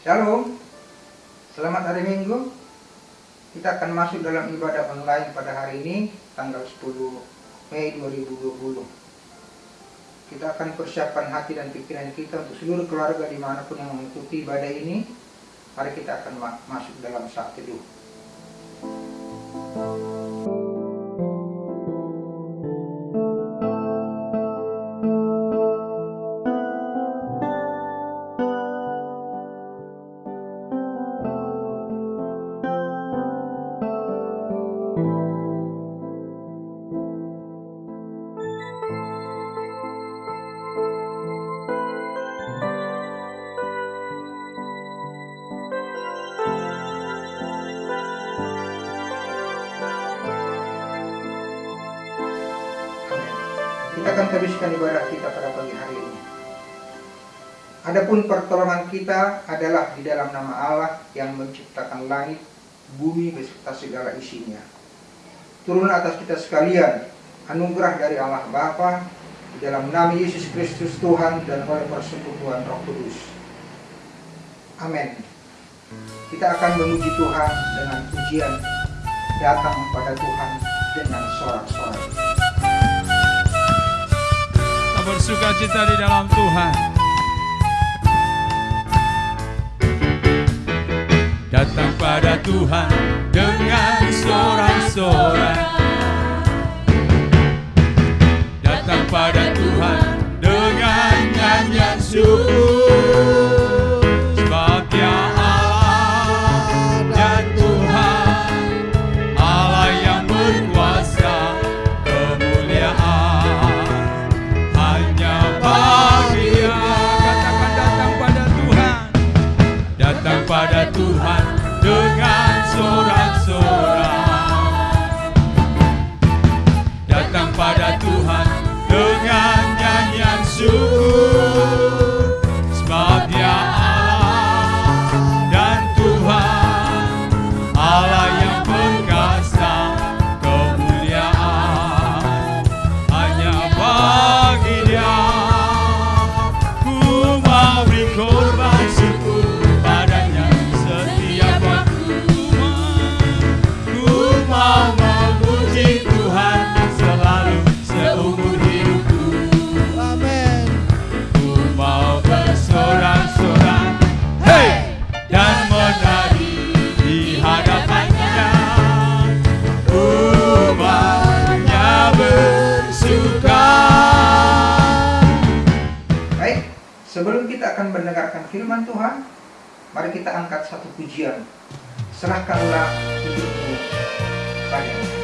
Shalom, selamat hari Minggu. Kita akan masuk dalam ibadah online pada hari ini, tanggal 10 Mei 2020. Kita akan persiapkan hati dan pikiran kita untuk seluruh keluarga di mana pun yang mengikuti ibadah ini. Mari kita akan ma masuk dalam saat teduh. Teruskan ibadah kita pada pagi hari ini. Adapun pertolongan kita adalah di dalam nama Allah yang menciptakan langit, bumi beserta segala isinya. Turun atas kita sekalian anugerah dari Allah Bapa di dalam nama Yesus Kristus Tuhan dan oleh persekutuan Roh Kudus. Amin. Kita akan memuji Tuhan dengan pujian datang pada Tuhan dengan sorak-sorai. Bersuka cita di dalam Tuhan. Datang pada Tuhan dengan sorak-sorai. Datang pada Tuhan dengan nyanyian syukur. Datang pada Tuhan dengan sorak-sorai. Angkat satu pujian. Serahkanlah hidupmu padanya.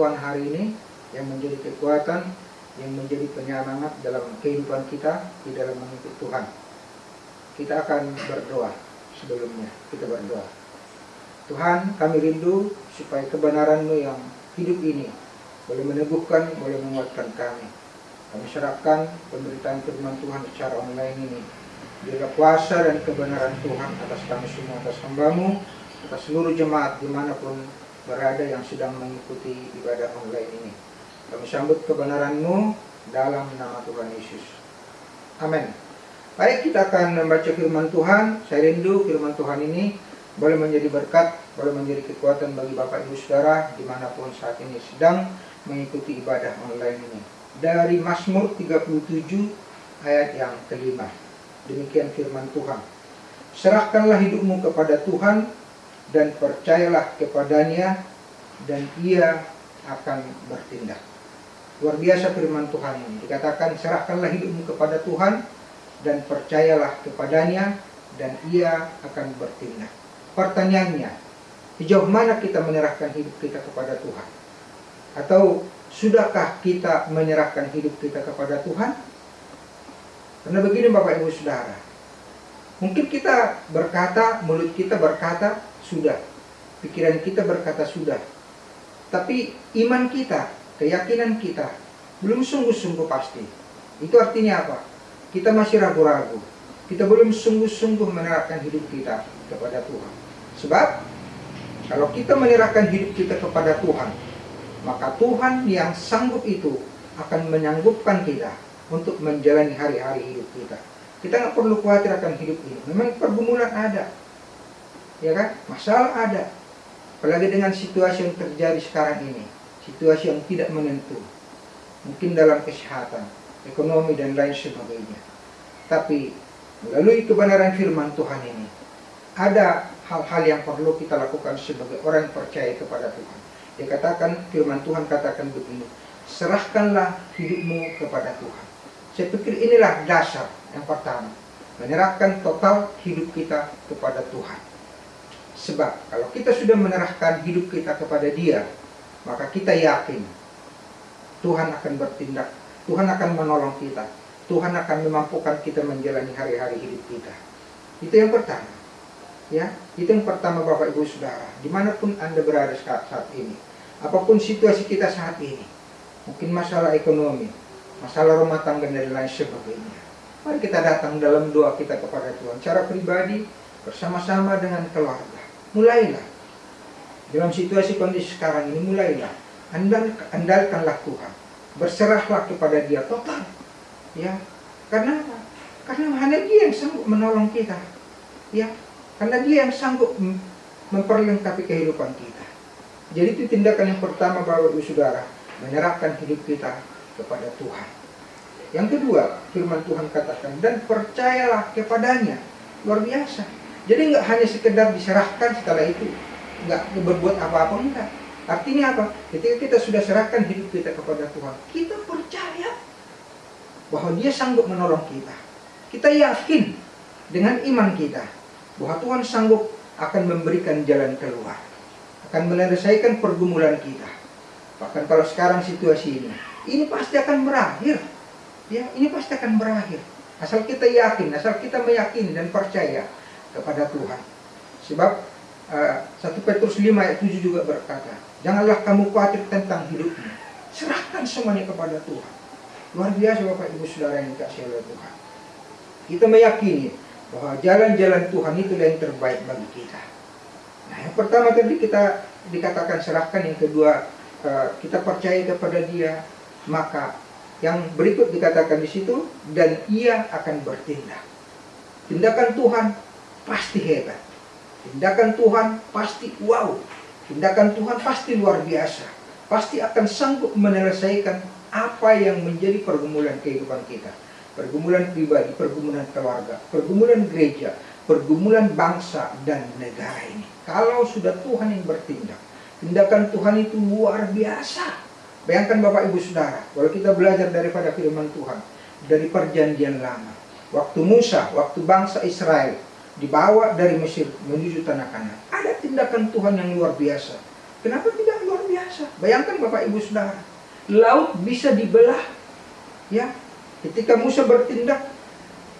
Tuhan hari ini yang menjadi kekuatan, yang menjadi penyemangat dalam kehidupan kita di dalam mengikut Tuhan. Kita akan berdoa sebelumnya. Kita berdoa. Tuhan, kami rindu supaya kebenaran-Mu yang hidup ini boleh meneguhkan, boleh menguatkan kami. Kami serahkan pemberitaan firman Tuhan secara online ini. Biarlah kuasa dan kebenaran Tuhan atas kami semua, atas hambamu, atas seluruh jemaat di mana pun berada yang sedang mengikuti ibadah online ini. Kami sambut kebenaran-Mu dalam nama Tuhan Yesus. Amin. Baik, kita akan membaca firman Tuhan. Saya rindu firman Tuhan ini boleh menjadi berkat, boleh menjadi kekuatan bagi Bapak Ibu Saudara di mana pun saat ini sedang mengikuti ibadah online ini. Dari Mazmur 37 ayat yang kelima. Demikian firman Tuhan. Serahkanlah hidupmu kepada Tuhan dan percayalah kepadanya dan ia akan bertindak. Luar biasa firman Tuhan ini. Dikatakan serahkanlah hidupmu kepada Tuhan dan percayalah kepadanya dan ia akan bertindak. Pertanyaannya, sejauh mana kita menyerahkan hidup kita kepada Tuhan? Atau sudahkah kita menyerahkan hidup kita kepada Tuhan? Karena begini Bapak Ibu Saudara, mungkin kita berkata, mulut kita berkata, sudah. Pikiran kita berkata sudah. Tapi iman kita, keyakinan kita, belum sungguh-sungguh pasti. Itu artinya apa? Kita masih ragu-ragu. Kita belum sungguh-sungguh menyerahkan hidup kita kepada Tuhan. Sebab, kalau kita menyerahkan hidup kita kepada Tuhan, maka Tuhan yang sanggup itu akan menyanggupkan kita untuk menjalani hari-hari hidup kita. Kita nggak perlu khawatir akan hidup ini. Memang pergumulan ada, ya kan? Masalah ada. Apalagi dengan situasi yang terjadi sekarang ini, situasi yang tidak menentu. Mungkin dalam kesehatan, ekonomi dan lain sebagainya. Tapi melalui kebenaran firman Tuhan ini, ada hal-hal yang perlu kita lakukan sebagai orang yang percaya kepada Tuhan. Dikatakan firman Tuhan katakan begini, serahkanlah hidupmu kepada Tuhan. Saya pikir inilah dasar yang pertama, menyerahkan total hidup kita kepada Tuhan. Sebab kalau kita sudah menyerahkan hidup kita kepada Dia, maka kita yakin Tuhan akan bertindak, Tuhan akan menolong kita, Tuhan akan memampukan kita menjalani hari-hari hidup kita. Itu yang pertama. Ya, itu yang pertama Bapak Ibu Saudara, di mana pun Anda berada saat, saat ini, apa pun situasi kita saat ini, mungkin masalah ekonomi, masalah rumah tangga dan lain sebagainya. Mari kita datang dalam doa kita kepada Tuhan, cara pribadi, bersama-sama dengan keluarga mulailah. Dalam situasi kondisi sekarang ini mulailah. Andal andalkanlah Tuhan. Berserahlah kepada Dia total. Ya karena karena hanya Dia yang sanggup menolong kita. Ya karena Dia yang sanggup memperlengkapi kehidupan kita. Jadi itu tindakan yang pertama Bapak Ibu Saudara menyerahkan hidup kita kepada Tuhan. Yang kedua firman Tuhan katakan dan percayalah kepadanya. Luar biasa jadi nggak hanya sekedar diserahkan setelah itu nggak berbuat apa-apa enggak. Artinya apa? Ketika kita sudah serahkan hidup kita kepada Tuhan, kita percaya bahwa Dia sanggup menolong kita. Kita yakin dengan iman kita bahwa Tuhan sanggup akan memberikan jalan keluar, akan menyelesaikan pergumulan kita. Bahkan kalau sekarang situasi ini, ini pasti akan berakhir. Ya, ini pasti akan berakhir. Asal kita yakin, asal kita meyakini dan percaya kepada Tuhan. Sebab uh, eh, 1 Petrus 5 ayat 7 juga berkata, Janganlah kamu khawatir tentang hidupmu. Serahkan semuanya kepada Tuhan. Luar biasa Bapak Ibu Saudara yang dikasih oleh Tuhan. Kita meyakini bahwa jalan-jalan Tuhan itu yang terbaik bagi kita. Nah, yang pertama tadi kita dikatakan serahkan, yang kedua uh, kita percaya kepada Dia, maka yang berikut dikatakan di situ dan ia akan bertindak. Tindakan Tuhan pasti hebat. Tindakan Tuhan pasti wow. Tindakan Tuhan pasti luar biasa. Pasti akan sanggup menyelesaikan apa yang menjadi pergumulan kehidupan kita. Pergumulan pribadi, pergumulan keluarga, pergumulan gereja, pergumulan bangsa dan negara ini. Kalau sudah Tuhan yang bertindak, tindakan Tuhan itu luar biasa. Bayangkan Bapak Ibu Saudara, kalau kita belajar daripada firman Tuhan, dari perjanjian lama. Waktu Musa, waktu bangsa Israel dibawa dari Mesir menuju tanah kanan. Ada tindakan Tuhan yang luar biasa. Kenapa tidak luar biasa? Bayangkan Bapak Ibu Saudara, laut bisa dibelah. Ya, ketika Musa bertindak,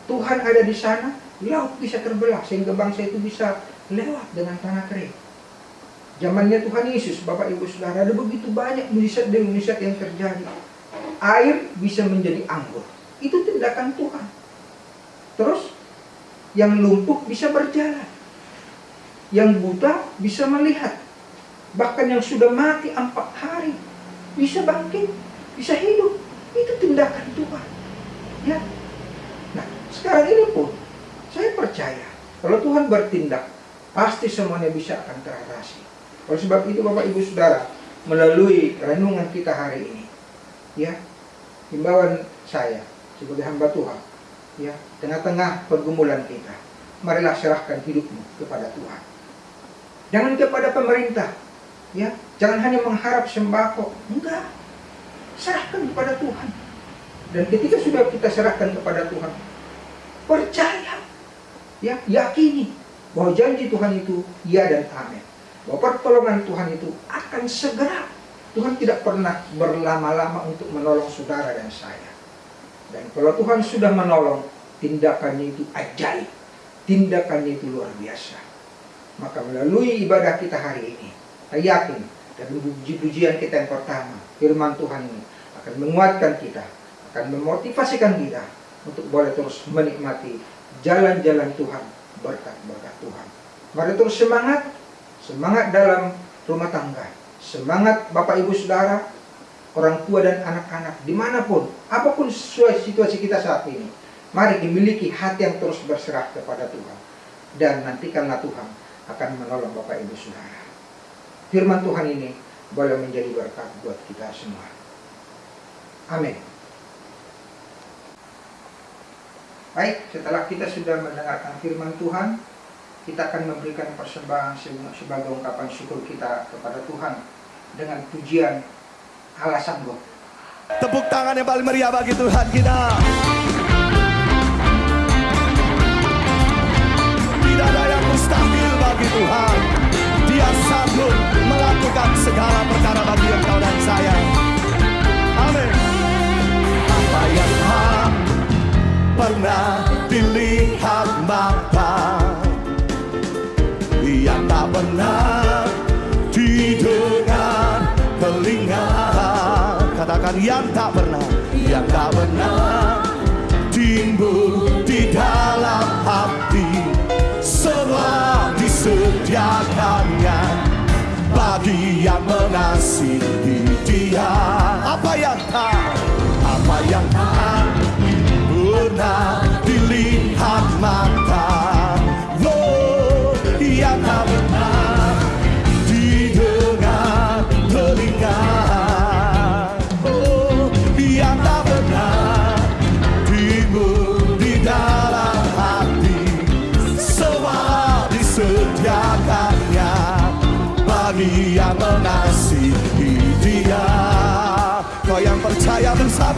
Tuhan ada di sana, laut bisa terbelah sehingga bangsa itu bisa lewat dengan tanah kering. Zamannya Tuhan Yesus, Bapak Ibu Saudara, ada begitu banyak mujizat demi mujizat yang terjadi. Air bisa menjadi anggur. Itu tindakan Tuhan. Terus yang lumpuh bisa berjalan. Yang buta bisa melihat. Bahkan yang sudah mati empat hari bisa bangkit, bisa hidup. Itu tindakan Tuhan. Ya. Nah, sekarang ini pun saya percaya kalau Tuhan bertindak, pasti semuanya bisa akan teratasi. Oleh sebab itu Bapak Ibu Saudara, melalui renungan kita hari ini, ya, himbauan saya sebagai hamba Tuhan, ya, tengah-tengah pergumulan kita, marilah serahkan hidupmu kepada Tuhan. Jangan kepada pemerintah, ya, jangan hanya mengharap sembako, enggak. Serahkan kepada Tuhan. Dan ketika sudah kita serahkan kepada Tuhan, percaya, ya, yakini bahwa janji Tuhan itu ya dan amin bahwa pertolongan Tuhan itu akan segera. Tuhan tidak pernah berlama-lama untuk menolong saudara dan saya. Dan kalau Tuhan sudah menolong, tindakannya itu ajaib. Tindakannya itu luar biasa. Maka melalui ibadah kita hari ini, saya yakin dari puji-pujian kita yang pertama, firman Tuhan ini akan menguatkan kita, akan memotivasikan kita untuk boleh terus menikmati jalan-jalan Tuhan, berkat-berkat Tuhan. Mari terus semangat, semangat dalam rumah tangga, semangat Bapak Ibu Saudara, orang tua dan anak-anak, di mana pun, apa pun situasi kita saat ini, mari dimiliki hati yang terus berserah kepada Tuhan. Dan nantikanlah Tuhan akan menolong Bapak Ibu Saudara. Firman Tuhan ini boleh menjadi berkat buat kita semua. Amin. Baik, setelah kita sudah mendengarkan firman Tuhan, kita akan memberikan persembahan sebagai ungkapan syukur kita kepada Tuhan dengan pujian Allah sanggup. Tepuk tangan yang paling meriah bagi Tuhan kita. Tidak ada yang mustahil bagi Tuhan. Dia sanggup melakukan segala perkara bagi engkau dan saya. Apa yang tak apa yang tak pernah dilihat mata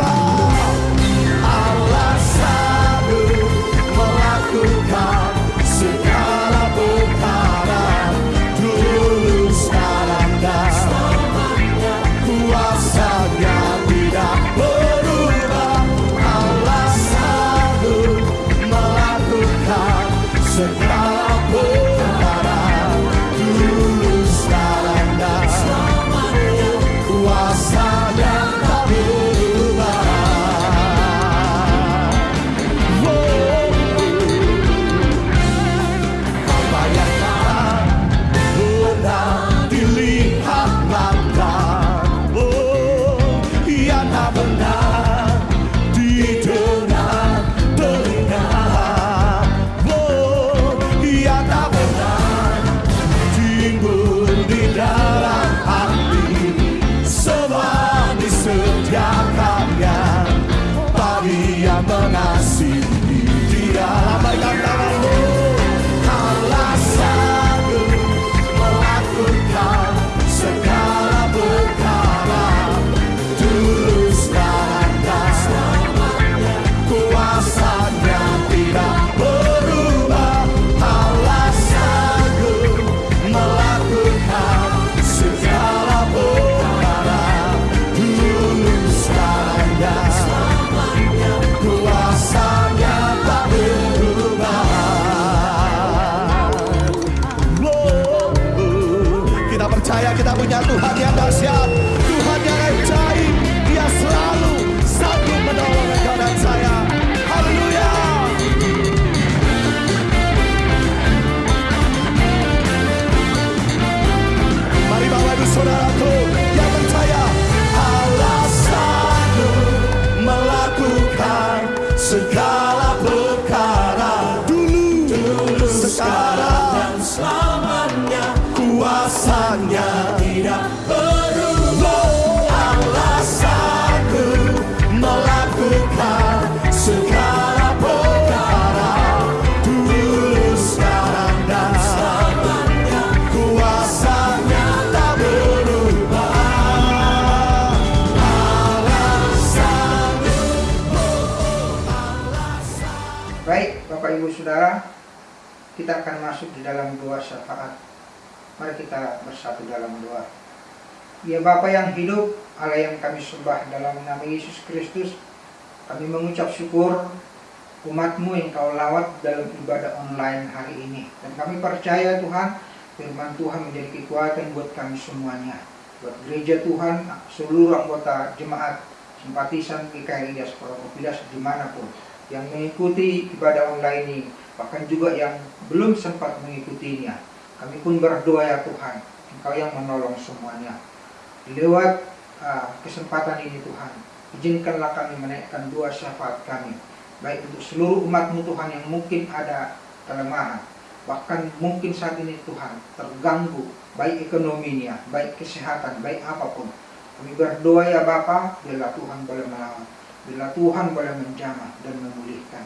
percaya Baik, Bapak Ibu Saudara, kita akan masuk di dalam doa syafaat. Mari kita bersatu dalam doa. Ya Bapa yang hidup, Allah yang kami sembah dalam nama Yesus Kristus, kami mengucap syukur umatmu yang kau lawat dalam ibadah online hari ini. Dan kami percaya Tuhan, firman Tuhan menjadi kekuatan buat kami semuanya. Buat gereja Tuhan, seluruh anggota jemaat, simpatisan GKRI Diaspora di mana pun yang mengikuti ibadah online ini, bahkan juga yang belum sempat mengikutinya. Kami pun berdoa ya Tuhan, Engkau yang menolong semuanya. Lewat ah, kesempatan ini Tuhan, izinkanlah kami menaikkan doa syafaat kami, baik untuk seluruh umatmu Tuhan yang mungkin ada kelemahan, bahkan mungkin saat ini Tuhan terganggu, baik ekonominya, baik kesehatan, baik apa pun. Kami berdoa ya Bapa, biarlah Tuhan boleh melawan. Bila Tuhan boleh menjamah dan memulihkan.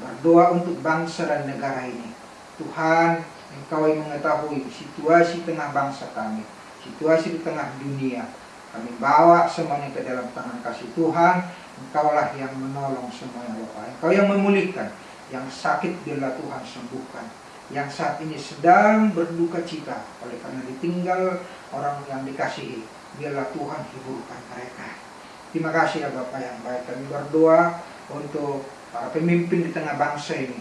Berdoa untuk bangsa dan negara ini. Tuhan, Engkau yang mengetahui situasi tengah bangsa kami, situasi di tengah dunia. Kami bawa semuanya ke dalam tangan kasih Tuhan. Engkaulah yang menolong semuanya. Engkau yang memulihkan. Yang sakit biarlah Tuhan sembuhkan. Yang saat ini sedang berduka cita oleh karena ditinggal orang yang dikasihi. Biarlah Tuhan hiburkan mereka. Terima kasih ya Bapak yang baik. Kami berdoa untuk para pemimpin di tengah bangsa ini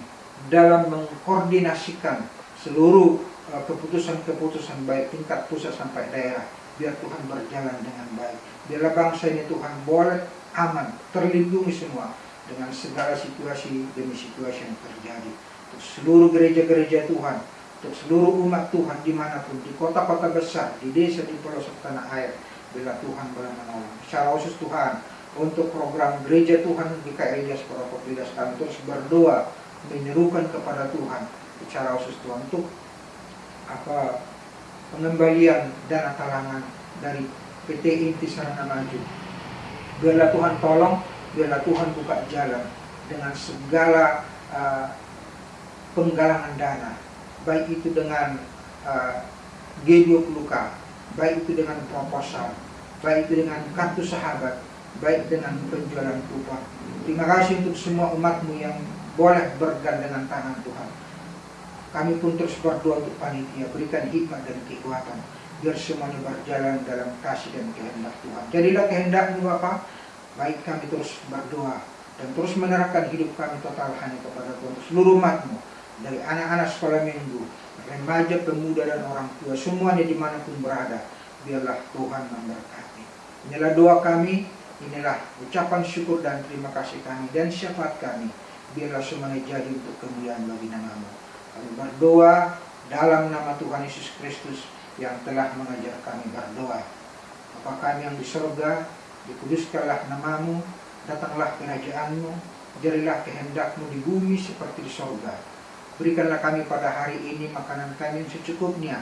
dalam mengkoordinasikan seluruh uh, keputusan-keputusan baik tingkat pusat sampai daerah. Biar Tuhan berjalan dengan baik. Biarlah bangsa ini Tuhan boleh aman, terlindungi semua dengan segala situasi demi situasi yang terjadi. Untuk seluruh gereja-gereja Tuhan, untuk seluruh umat Tuhan di mana pun, di kota-kota besar, di desa, di pelosok tanah air, bila Tuhan boleh menolong. Secara khusus Tuhan, untuk program gereja Tuhan di KRI Diaspora Kopidas kami terus berdoa menyerukan kepada Tuhan secara khusus Tuhan untuk apa pengembalian dana talangan dari PT Inti Sarana Maju. Biarlah Tuhan tolong, biarlah Tuhan buka jalan dengan segala uh, penggalangan dana, baik itu dengan uh, G20K, baik itu dengan proposal, baik dengan kartu sahabat, baik dengan penjualan kupon. Terima kasih untuk semua umatmu yang boleh bergandengan tangan Tuhan. Kami pun terus berdoa untuk panitia, berikan hikmat dan kekuatan, biar semuanya berjalan dalam kasih dan kehendak Tuhan. Jadilah kehendakmu Bapa, baik kami terus berdoa dan terus menerapkan hidup kami total hanya kepada Tuhan. Seluruh umatmu, dari anak-anak sekolah minggu, remaja, pemuda dan orang tua, semuanya di mana pun berada, biarlah Tuhan memberkati. Inilah doa kami, inilah ucapan syukur dan terima kasih kami dan syafaat kami. Biarlah semuanya jadi untuk kemuliaan bagi namamu. Kami berdoa dalam nama Tuhan Yesus Kristus yang telah mengajar kami berdoa. Bapa kami yang di sorga, dikuduskanlah namamu, datanglah kerajaanmu, jadilah kehendakmu di bumi seperti di sorga. Berikanlah kami pada hari ini makanan kami yang secukupnya,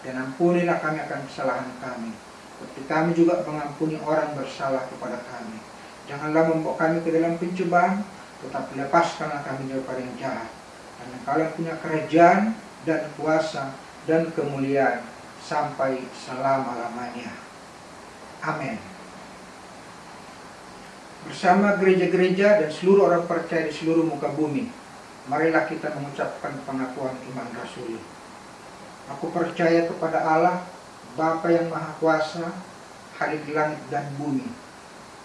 dan ampunilah kami akan kesalahan kami. Seperti kami juga mengampuni orang bersalah kepada kami. Janganlah membawa kami ke dalam pencobaan, tetapi lepaskanlah kami daripada yang jahat. Karena kalian punya kerajaan dan kuasa dan kemuliaan sampai selama-lamanya. Amin. Bersama gereja-gereja dan seluruh orang percaya di seluruh muka bumi, marilah kita mengucapkan pengakuan iman rasuli. Aku percaya kepada Allah, Bapa yang Maha Kuasa, Hadir di langit dan bumi,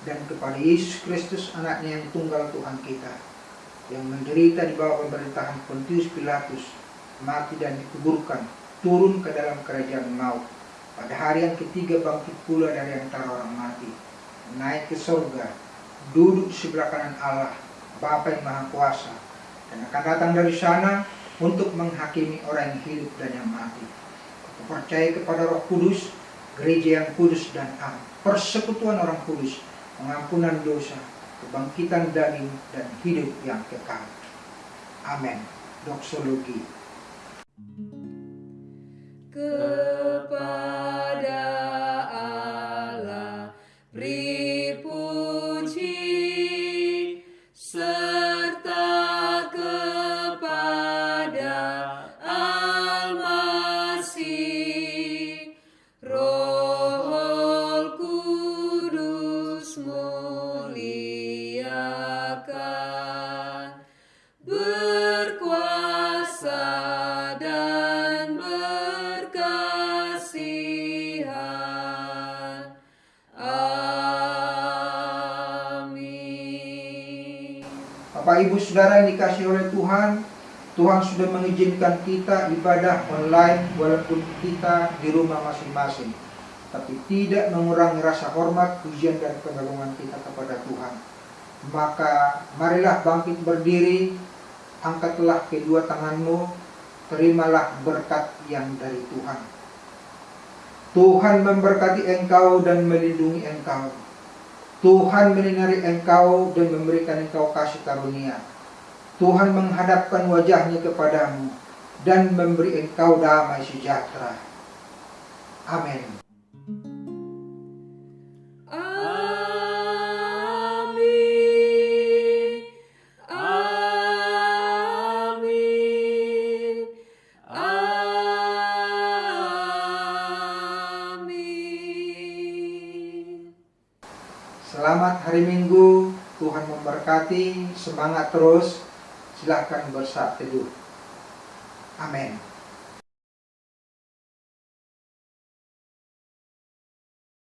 dan kepada Yesus Kristus anaknya yang tunggal Tuhan kita, yang menderita di bawah pemerintahan Pontius Pilatus, mati dan dikuburkan, turun ke dalam kerajaan maut, pada hari yang ketiga bangkit pula dari antara orang mati, naik ke surga, duduk sebelah kanan Allah, Bapa yang Maha Kuasa, dan akan datang dari sana untuk menghakimi orang yang hidup dan yang mati. Aku percaya kepada Roh Kudus, gereja yang kudus dan am, persekutuan orang kudus, pengampunan dosa, kebangkitan daging dan hidup yang kekal. Amin. Doksologi. kepada Bapak Ibu Saudara yang dikasih oleh Tuhan, Tuhan sudah mengizinkan kita ibadah online walaupun kita di rumah masing-masing. Tapi tidak mengurangi rasa hormat, pujian dan pengagungan kita kepada Tuhan. Maka marilah bangkit berdiri, angkatlah kedua tanganmu, terimalah berkat yang dari Tuhan. Tuhan memberkati engkau dan melindungi engkau. Tuhan menyinari engkau dan memberikan engkau kasih karunia. Tuhan menghadapkan wajahnya kepadamu dan memberi engkau damai sejahtera. Amin. Semangat terus, silahkan bersaat teduh. Amin.